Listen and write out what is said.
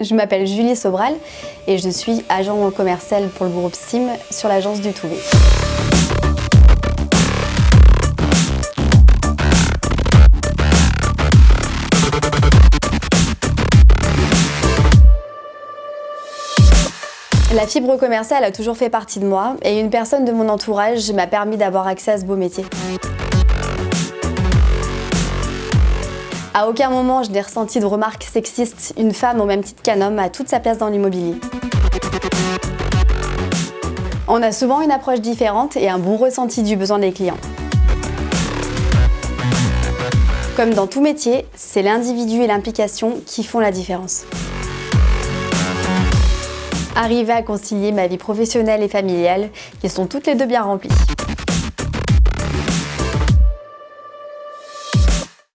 Je m'appelle Julie Sobral et je suis agent commercial pour le groupe SIM sur l'agence du Touvet. La fibre commerciale a toujours fait partie de moi et une personne de mon entourage m'a permis d'avoir accès à ce beau métier. À aucun moment je n'ai ressenti de remarques sexistes, une femme au même titre qu'un homme a toute sa place dans l'immobilier. On a souvent une approche différente et un bon ressenti du besoin des clients. Comme dans tout métier, c'est l'individu et l'implication qui font la différence. Arriver à concilier ma vie professionnelle et familiale, qui sont toutes les deux bien remplies.